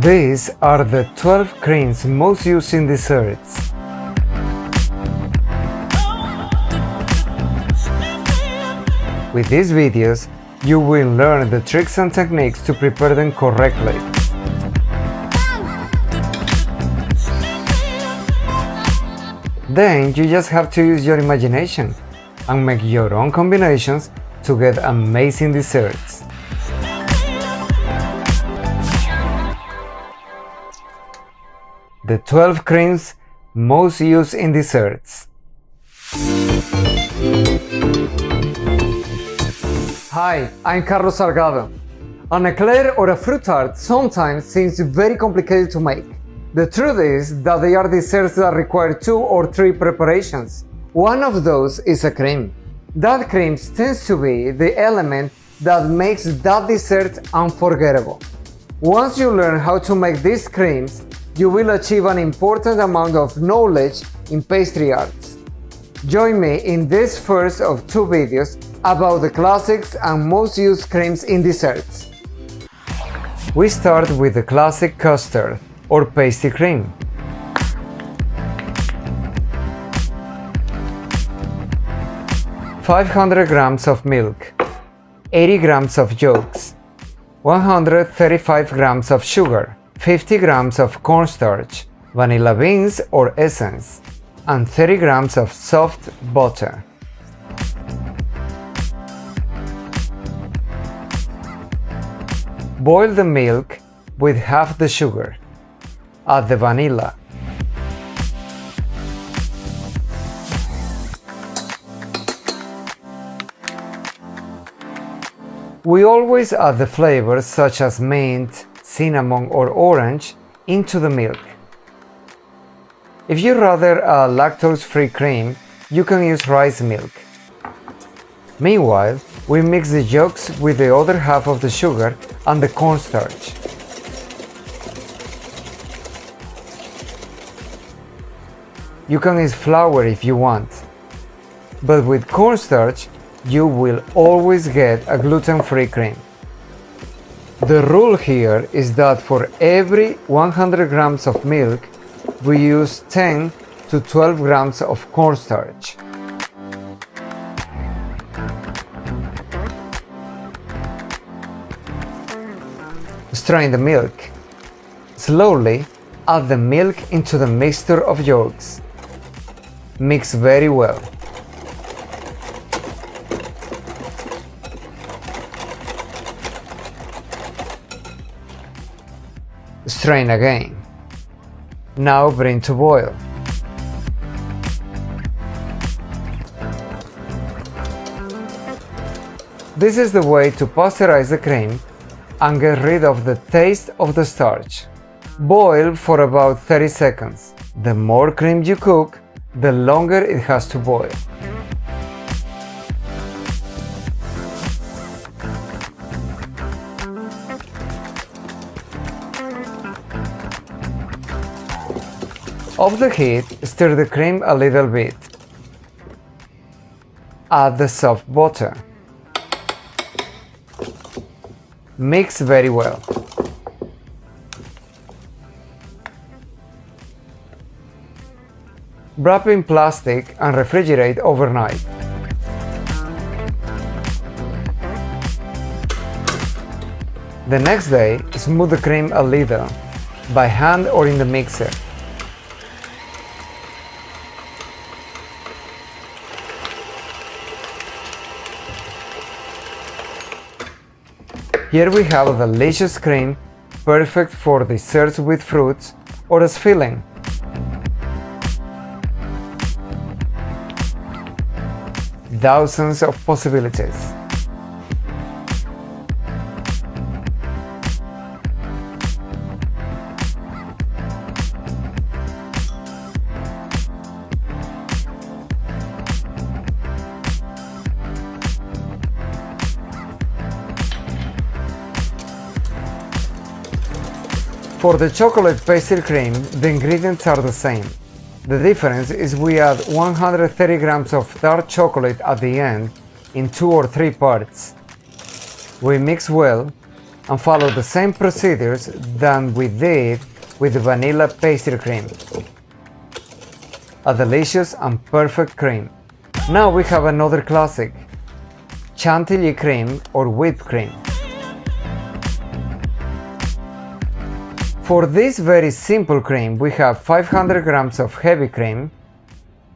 These are the 12 creams most used in desserts. With these videos, you will learn the tricks and techniques to prepare them correctly. Then you just have to use your imagination and make your own combinations to get amazing desserts. The 12 creams most used in desserts. Hi, I'm Carlos Salgado. An eclair or a fruit tart sometimes seems very complicated to make. The truth is that they are desserts that require two or three preparations. One of those is a cream. That cream tends to be the element that makes that dessert unforgettable. Once you learn how to make these creams, you will achieve an important amount of knowledge in pastry arts. Join me in this first of two videos about the classics and most used creams in desserts. We start with the classic custard or pastry cream. Five hundred grams of milk, 80 grams of yolks, 135 grams of sugar, 50 grams of cornstarch, vanilla beans or essence, and 30 grams of soft butter. Boil the milk with half the sugar. Add the vanilla. We always add the flavors such as mint, cinnamon or orange into the milk. If you rather a lactose-free cream, you can use rice milk. Meanwhile, we mix the yolks with the other half of the sugar and the cornstarch. You can use flour if you want, but with cornstarch you will always get a gluten-free cream. The rule here is that for every 100 grams of milk, we use 10 to 12 grams of cornstarch. Strain the milk. Slowly add the milk into the mixture of yolks. Mix very well. Strain again. Now bring to boil. This is the way to pasteurize the cream and get rid of the taste of the starch. Boil for about 30 seconds. The more cream you cook, the longer it has to boil. Off the heat, stir the cream a little bit. Add the soft butter. Mix very well. Wrap in plastic and refrigerate overnight. The next day, smooth the cream a little, by hand or in the mixer. Here we have a delicious cream, perfect for desserts with fruits or as filling. Thousands of possibilities. For the chocolate pastry cream, the ingredients are the same. The difference is we add 130 grams of dark chocolate at the end in two or three parts. We mix well and follow the same procedures than we did with the vanilla pastry cream. A delicious and perfect cream. Now we have another classic, chantilly cream or whipped cream. For this very simple cream we have 500 grams of heavy cream,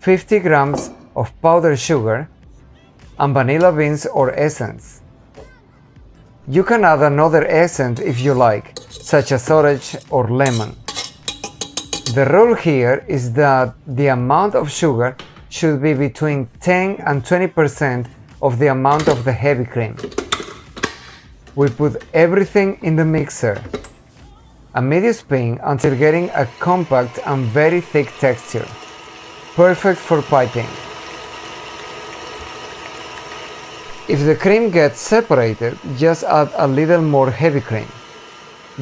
50 grams of powdered sugar, and vanilla beans or essence. You can add another essence if you like, such as orange or lemon. The rule here is that the amount of sugar should be between 10 and 20% of the amount of the heavy cream. We put everything in the mixer a medium spin until getting a compact and very thick texture, perfect for piping. If the cream gets separated, just add a little more heavy cream.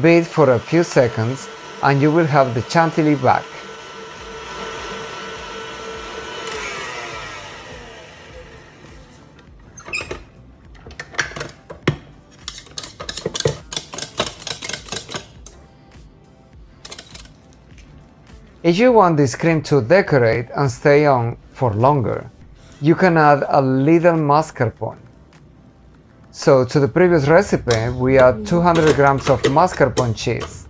Beat for a few seconds and you will have the chantilly back. If you want this cream to decorate and stay on for longer, you can add a little mascarpone. So to the previous recipe, we add 200 grams of mascarpone cheese.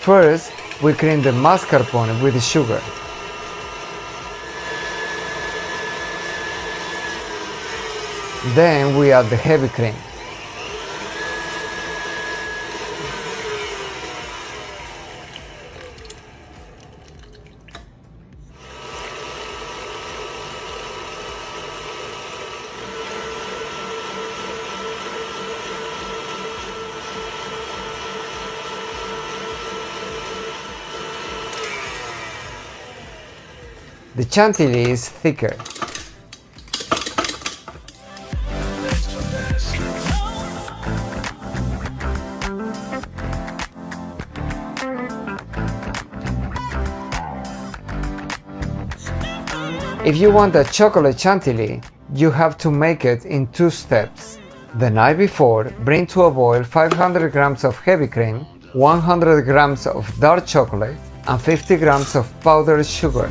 First, we cream the mascarpone with sugar. Then we add the heavy cream. The chantilly is thicker. If you want a chocolate chantilly, you have to make it in two steps. The night before, bring to a boil 500 grams of heavy cream, 100 grams of dark chocolate, and 50 grams of powdered sugar.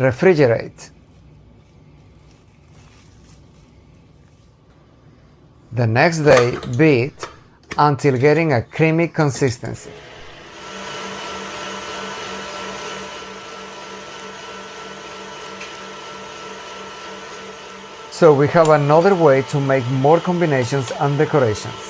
Refrigerate. The next day beat until getting a creamy consistency. So we have another way to make more combinations and decorations.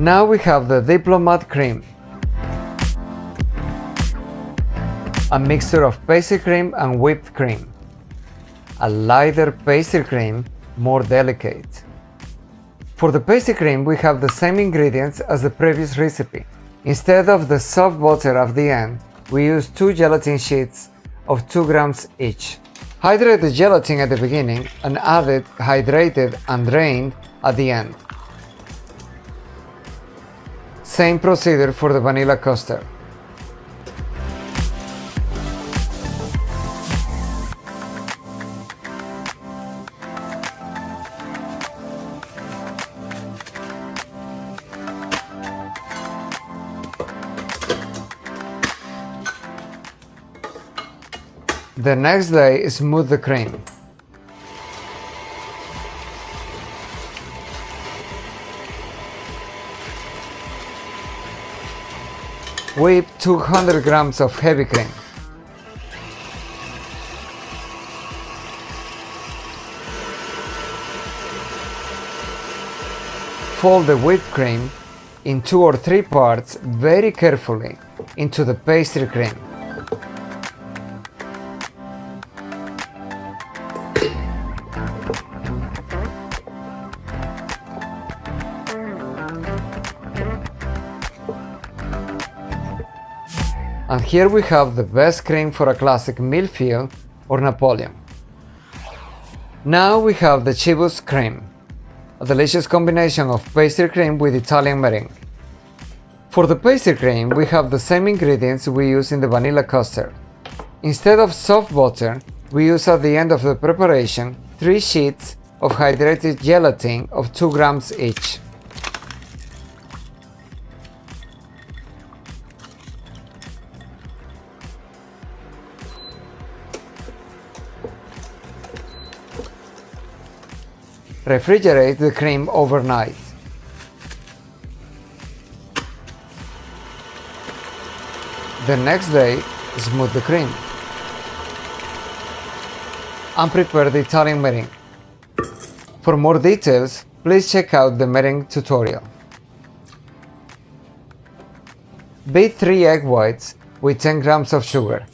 Now we have the Diplomat cream. A mixture of pastry cream and whipped cream. A lighter pastry cream, more delicate. For the pastry cream we have the same ingredients as the previous recipe. Instead of the soft butter at the end, we use two gelatin sheets of 2 grams each. Hydrate the gelatin at the beginning and add it hydrated and drained at the end. Same procedure for the vanilla custard. The next day, smooth the cream. Whip 200 grams of heavy cream. Fold the whipped cream in two or three parts very carefully into the pastry cream. Here we have the best cream for a classic mille-feuille or Napoleon. Now we have the Chiboust cream, a delicious combination of pastry cream with Italian meringue. For the pastry cream, we have the same ingredients we use in the vanilla custard. Instead of soft butter, we use at the end of the preparation 3 sheets of hydrated gelatin of 2 grams each. Refrigerate the cream overnight. The next day, smooth the cream. And prepare the Italian meringue. For more details, please check out the meringue tutorial. Beat 3 egg whites with 10 grams of sugar.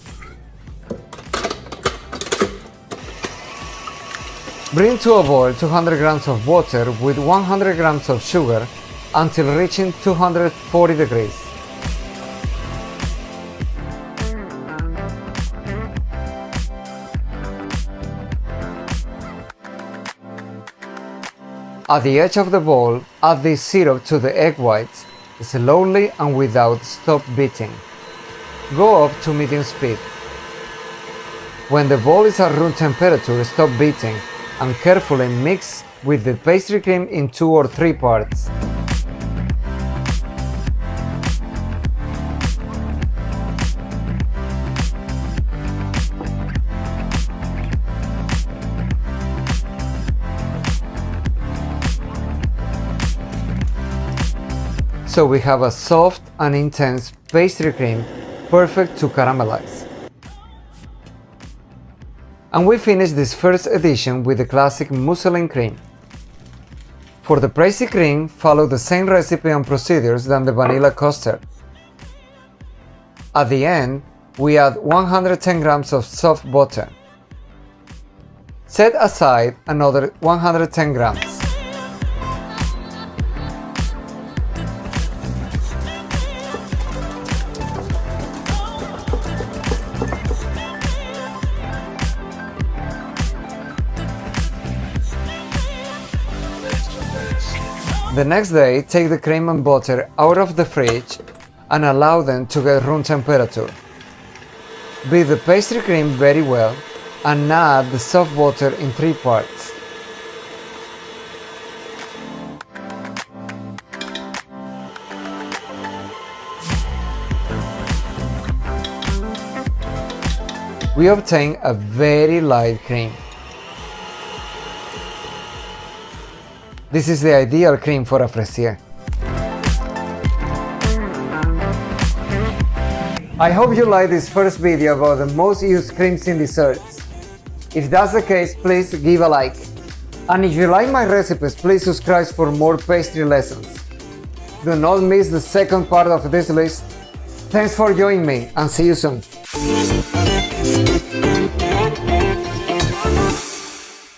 Bring to a boil 200 grams of water with 100 grams of sugar until reaching 240 degrees. At the edge of the bowl, add the syrup to the egg whites, slowly and without stop beating. Go up to medium speed. When the bowl is at room temperature, stop beating and carefully mix with the pastry cream in two or three parts. So we have a soft and intense pastry cream perfect to caramelize. And we finish this first edition with the classic mousseline cream. For the pricey cream, follow the same recipe and procedures than the vanilla custard. At the end, we add 110 grams of soft butter. Set aside another 110 grams. The next day, take the cream and butter out of the fridge and allow them to get room temperature. Beat the pastry cream very well and add the soft butter in three parts. We obtain a very light cream. This is the ideal cream for a fraisier. I hope you like this first video about the most used creams in desserts. If that's the case, please give a like. And if you like my recipes, please subscribe for more pastry lessons. Do not miss the second part of this list. Thanks for joining me and see you soon.